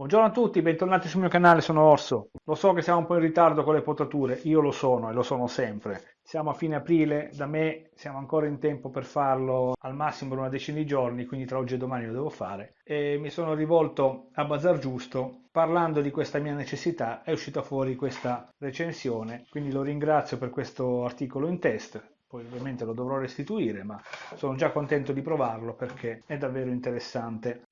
Buongiorno a tutti, bentornati sul mio canale, sono Orso. Lo so che siamo un po' in ritardo con le potature, io lo sono e lo sono sempre. Siamo a fine aprile, da me siamo ancora in tempo per farlo al massimo per una decina di giorni, quindi tra oggi e domani lo devo fare. E mi sono rivolto a Bazar Giusto parlando di questa mia necessità, è uscita fuori questa recensione, quindi lo ringrazio per questo articolo in test poi ovviamente lo dovrò restituire, ma sono già contento di provarlo perché è davvero interessante.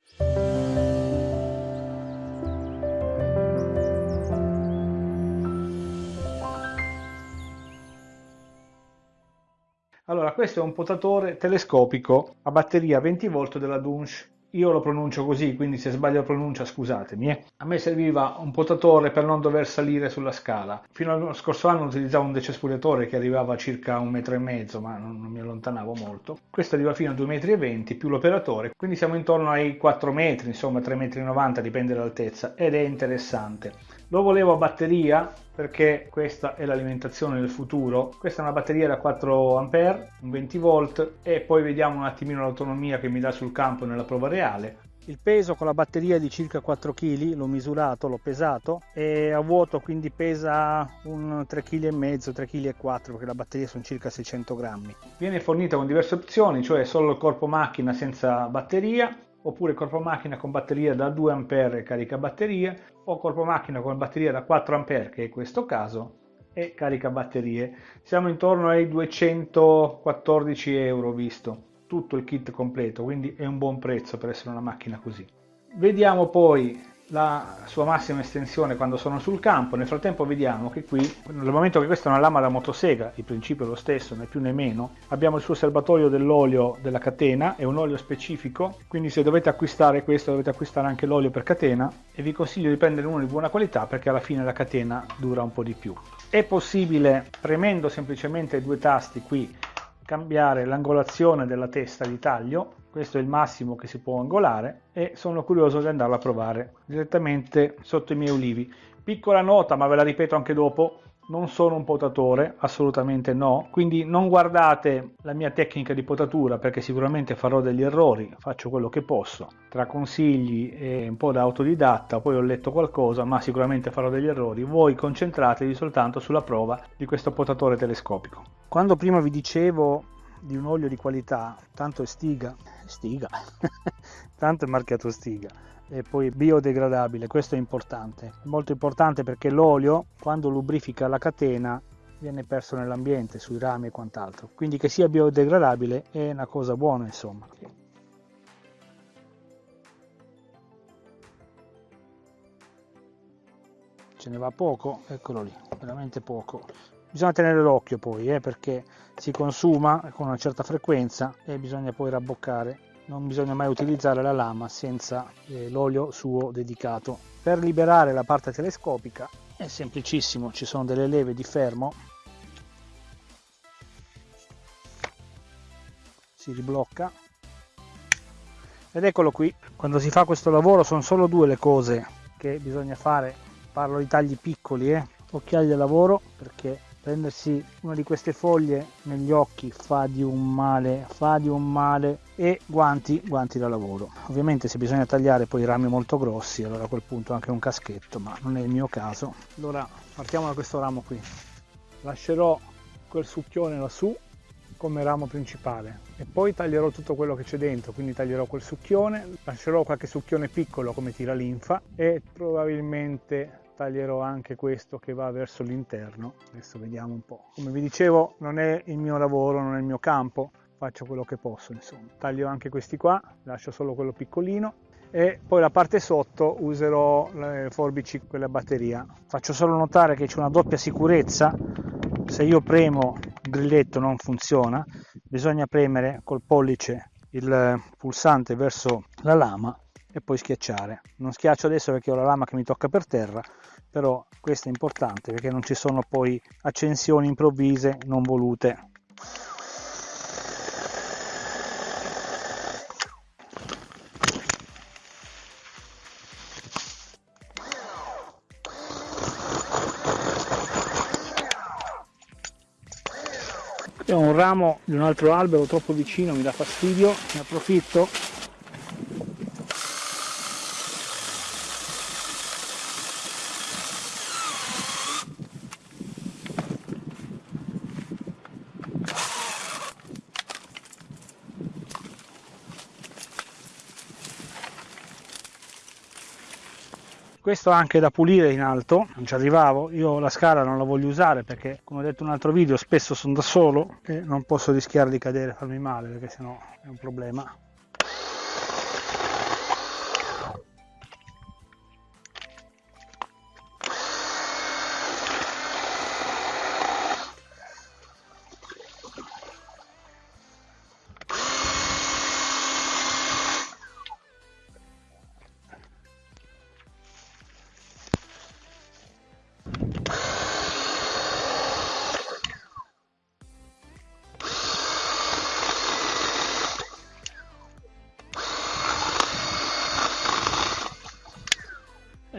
Questo è un potatore telescopico a batteria 20 volt della Dunsh. Io lo pronuncio così, quindi se sbaglio la pronuncia scusatemi. Eh. A me serviva un potatore per non dover salire sulla scala. Fino allo scorso anno utilizzavo un decespugliatore che arrivava a circa un metro e mezzo, ma non, non mi allontanavo molto. Questo arriva fino a 2,20 metri più l'operatore, quindi siamo intorno ai 4 metri, insomma 3,90 metri, dipende dall'altezza, ed è interessante. Lo volevo a batteria perché questa è l'alimentazione del futuro. Questa è una batteria da 4 A, un 20 volt e poi vediamo un attimino l'autonomia che mi dà sul campo nella prova reale. Il peso con la batteria è di circa 4 kg, l'ho misurato, l'ho pesato e a vuoto quindi pesa un 3,5 kg, 3,4 kg perché la batteria sono circa 600 grammi. Viene fornita con diverse opzioni, cioè solo il corpo macchina senza batteria, oppure corpo macchina con batteria da 2 A e carica batterie o corpo macchina con batteria da 4 A che è questo caso e carica batterie. Siamo intorno ai 214 euro visto tutto il kit completo quindi è un buon prezzo per essere una macchina così. Vediamo poi la sua massima estensione quando sono sul campo. Nel frattempo vediamo che qui, nel momento che questa è una lama da motosega, il principio è lo stesso, né più né meno, abbiamo il suo serbatoio dell'olio della catena, è un olio specifico, quindi se dovete acquistare questo dovete acquistare anche l'olio per catena e vi consiglio di prendere uno di buona qualità perché alla fine la catena dura un po' di più. È possibile, premendo semplicemente due tasti qui, cambiare l'angolazione della testa di taglio questo è il massimo che si può angolare e sono curioso di andarlo a provare direttamente sotto i miei ulivi. Piccola nota ma ve la ripeto anche dopo non sono un potatore, assolutamente no, quindi non guardate la mia tecnica di potatura perché sicuramente farò degli errori, faccio quello che posso, tra consigli e un po' da autodidatta, poi ho letto qualcosa, ma sicuramente farò degli errori, voi concentratevi soltanto sulla prova di questo potatore telescopico. Quando prima vi dicevo di un olio di qualità, tanto è stiga, stiga, tanto è marchiato stiga e poi biodegradabile, questo è importante, molto importante perché l'olio quando lubrifica la catena viene perso nell'ambiente, sui rami e quant'altro, quindi che sia biodegradabile è una cosa buona insomma. Ce ne va poco, eccolo lì, veramente poco. Bisogna tenere l'occhio poi eh, perché si consuma con una certa frequenza e bisogna poi rabboccare. Non bisogna mai utilizzare la lama senza eh, l'olio suo dedicato. Per liberare la parte telescopica è semplicissimo ci sono delle leve di fermo. Si riblocca. Ed eccolo qui. Quando si fa questo lavoro sono solo due le cose che bisogna fare. Parlo di tagli piccoli eh. Occhiali da lavoro perché prendersi una di queste foglie negli occhi fa di un male fa di un male e guanti guanti da lavoro. Ovviamente se bisogna tagliare poi rami molto grossi allora a quel punto anche un caschetto ma non è il mio caso. Allora partiamo da questo ramo qui. Lascerò quel succhione lassù come ramo principale. E poi taglierò tutto quello che c'è dentro quindi taglierò quel succhione lascerò qualche succhione piccolo come tira linfa e probabilmente taglierò anche questo che va verso l'interno. Adesso vediamo un po' come vi dicevo non è il mio lavoro non è il mio campo. Faccio quello che posso insomma. Taglio anche questi qua lascio solo quello piccolino. E poi la parte sotto userò le forbici quelle a batteria. Faccio solo notare che c'è una doppia sicurezza. Se io premo il grilletto non funziona. Bisogna premere col pollice il pulsante verso la lama e poi schiacciare. Non schiaccio adesso perché ho la lama che mi tocca per terra però questo è importante perché non ci sono poi accensioni improvvise non volute. Qui ho un ramo di un altro albero troppo vicino, mi dà fastidio, ne approfitto questo anche da pulire in alto non ci arrivavo io la scala non la voglio usare perché come ho detto in un altro video spesso sono da solo e non posso rischiare di cadere e farmi male perché sennò è un problema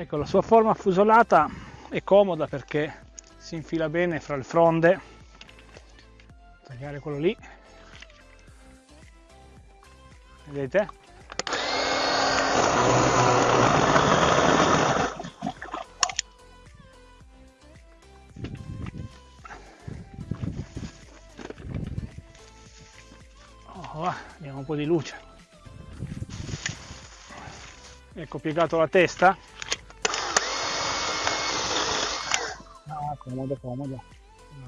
ecco la sua forma fusolata è comoda perché si infila bene fra il fronde. Tagliare quello lì. Vedete? Oh, vediamo un po' di luce. Ecco piegato la testa comodo comodo.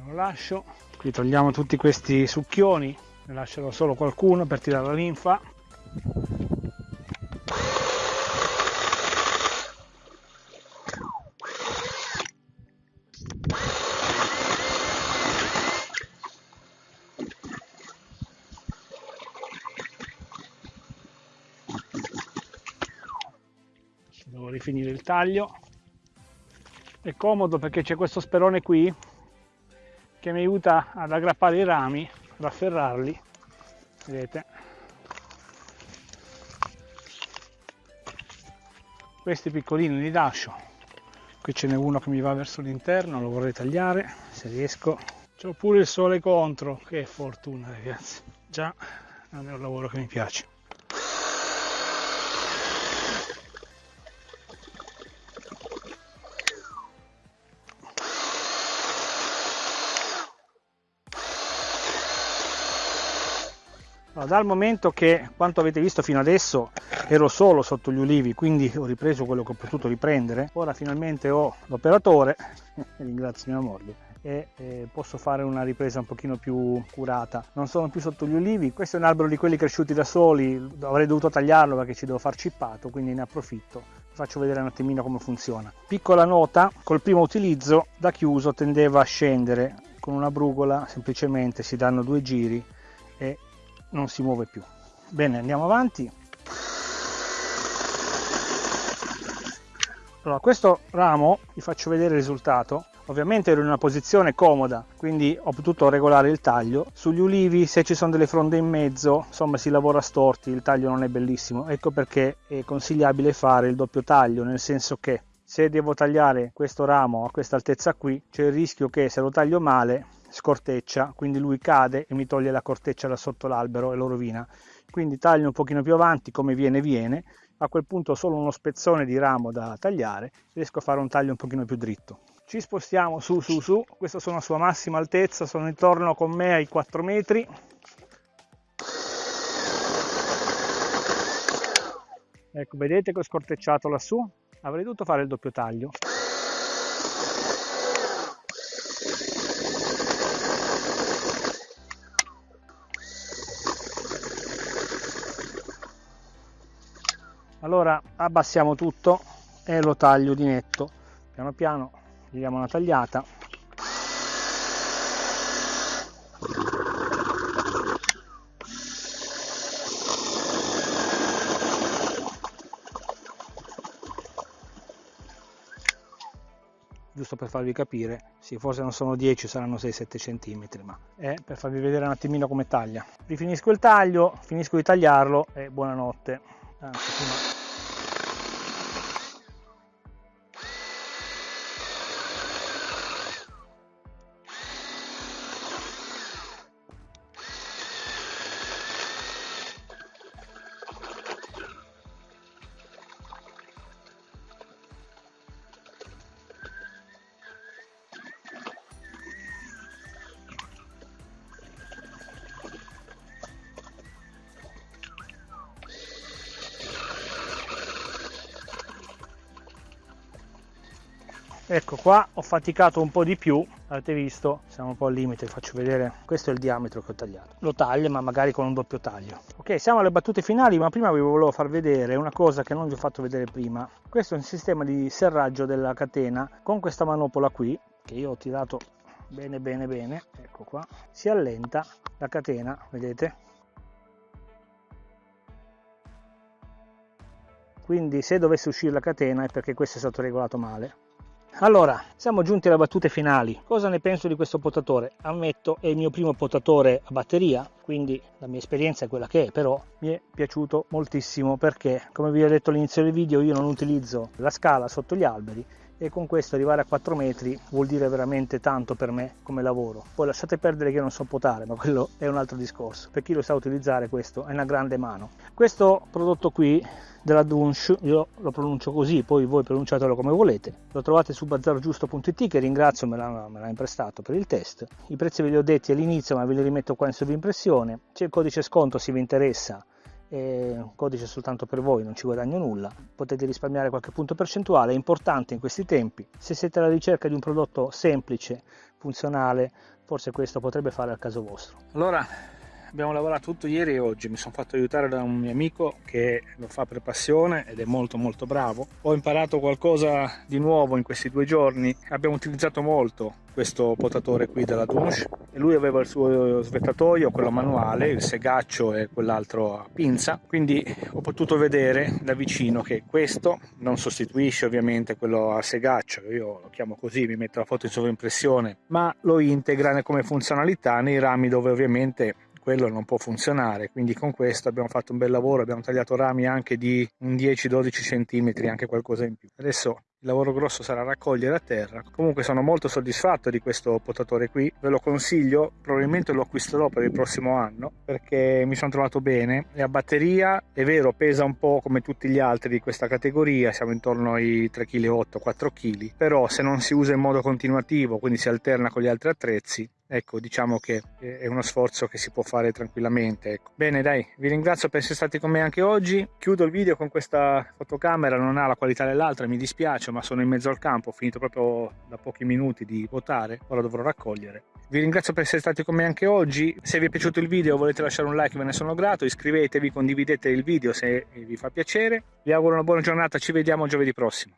Lo lascio. Qui togliamo tutti questi succhioni. Ne lascerò solo qualcuno per tirare la linfa. Devo rifinire il taglio è comodo perché c'è questo sperone qui che mi aiuta ad aggrappare i rami, ad afferrarli, vedete. Questi piccolini li lascio, qui ce n'è uno che mi va verso l'interno, lo vorrei tagliare se riesco. C'ho pure il sole contro, che fortuna ragazzi, già non è un lavoro che mi piace. Allora, dal momento che quanto avete visto fino adesso ero solo sotto gli ulivi quindi ho ripreso quello che ho potuto riprendere. Ora finalmente ho l'operatore ringrazio mia moglie e eh, posso fare una ripresa un pochino più curata. Non sono più sotto gli ulivi questo è un albero di quelli cresciuti da soli avrei dovuto tagliarlo perché ci devo far cippato quindi ne approfitto faccio vedere un attimino come funziona. Piccola nota col primo utilizzo da chiuso tendeva a scendere con una brugola semplicemente si danno due giri e non si muove più. Bene andiamo avanti. Allora questo ramo vi faccio vedere il risultato. Ovviamente ero in una posizione comoda quindi ho potuto regolare il taglio. Sugli ulivi se ci sono delle fronde in mezzo insomma si lavora storti il taglio non è bellissimo. Ecco perché è consigliabile fare il doppio taglio nel senso che se devo tagliare questo ramo a questa altezza qui c'è il rischio che se lo taglio male scorteccia, quindi lui cade e mi toglie la corteccia da sotto l'albero e lo rovina. Quindi taglio un pochino più avanti come viene viene, a quel punto ho solo uno spezzone di ramo da tagliare, riesco a fare un taglio un pochino più dritto. Ci spostiamo su su su, questa sono a sua massima altezza, sono intorno con me ai 4 metri. Ecco, vedete che ho scortecciato lassù? Avrei dovuto fare il doppio taglio. Allora abbassiamo tutto e lo taglio di netto. Piano piano gli diamo una tagliata. Giusto per farvi capire sì, forse non sono 10 saranno 6-7 cm ma è per farvi vedere un attimino come taglia. Rifinisco il taglio finisco di tagliarlo e buonanotte. Anzi prima ecco qua ho faticato un po' di più avete visto siamo un po' al limite faccio vedere. Questo è il diametro che ho tagliato. Lo taglio ma magari con un doppio taglio. Ok siamo alle battute finali ma prima vi volevo far vedere una cosa che non vi ho fatto vedere prima. Questo è un sistema di serraggio della catena con questa manopola qui che io ho tirato bene bene bene. Ecco qua. Si allenta la catena vedete? Quindi se dovesse uscire la catena è perché questo è stato regolato male allora, siamo giunti alle battute finali. Cosa ne penso di questo potatore? Ammetto, è il mio primo potatore a batteria, quindi la mia esperienza è quella che è, però mi è piaciuto moltissimo perché, come vi ho detto all'inizio del video, io non utilizzo la scala sotto gli alberi e con questo arrivare a 4 metri vuol dire veramente tanto per me come lavoro. Poi lasciate perdere che io non so potare, ma quello è un altro discorso. Per chi lo sa utilizzare questo è una grande mano. Questo prodotto qui della Dunsh, io lo pronuncio così, poi voi pronunciatelo come volete. Lo trovate su bazzarogiusto.it che ringrazio, me l'ha, imprestato per il test. I prezzi ve li ho detti all'inizio, ma ve li rimetto qua in sovrimpressione. C'è il codice sconto se vi interessa un codice soltanto per voi, non ci guadagno nulla, potete risparmiare qualche punto percentuale, è importante in questi tempi. Se siete alla ricerca di un prodotto semplice, funzionale, forse questo potrebbe fare al caso vostro. Allora, abbiamo lavorato tutto ieri e oggi. Mi sono fatto aiutare da un mio amico che lo fa per passione ed è molto molto bravo. Ho imparato qualcosa di nuovo in questi due giorni. Abbiamo utilizzato molto questo potatore qui della Dunsh e lui aveva il suo svettatoio quello manuale il segaccio e quell'altro a pinza. Quindi ho potuto vedere da vicino che questo non sostituisce ovviamente quello a segaccio. Io lo chiamo così mi metto la foto in sovraimpressione ma lo integra come funzionalità nei rami dove ovviamente quello non può funzionare quindi con questo abbiamo fatto un bel lavoro abbiamo tagliato rami anche di un 10-12 cm anche qualcosa in più. Adesso il lavoro grosso sarà raccogliere a terra. Comunque sono molto soddisfatto di questo potatore qui ve lo consiglio probabilmente lo acquisterò per il prossimo anno perché mi sono trovato bene. E a batteria è vero pesa un po' come tutti gli altri di questa categoria siamo intorno ai 3,8 kg 4 kg però se non si usa in modo continuativo quindi si alterna con gli altri attrezzi ecco diciamo che è uno sforzo che si può fare tranquillamente ecco. bene dai vi ringrazio per essere stati con me anche oggi. Chiudo il video con questa fotocamera non ha la qualità dell'altra mi dispiace ma sono in mezzo al campo ho finito proprio da pochi minuti di votare ora dovrò raccogliere. Vi ringrazio per essere stati con me anche oggi. Se vi è piaciuto il video volete lasciare un like ve ne sono grato iscrivetevi condividete il video se vi fa piacere. Vi auguro una buona giornata ci vediamo giovedì prossimo